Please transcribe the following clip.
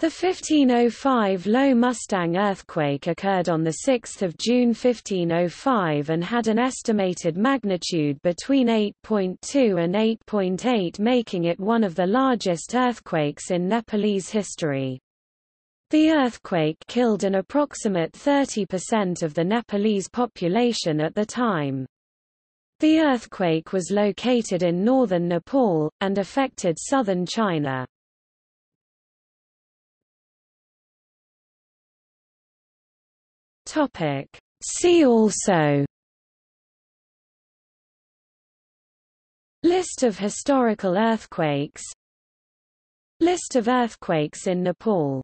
The 1505 Lo Mustang earthquake occurred on 6 June 1505 and had an estimated magnitude between 8.2 and 8.8 making it one of the largest earthquakes in Nepalese history. The earthquake killed an approximate 30% of the Nepalese population at the time. The earthquake was located in northern Nepal, and affected southern China. Topic. See also. List of historical earthquakes. List of earthquakes in Nepal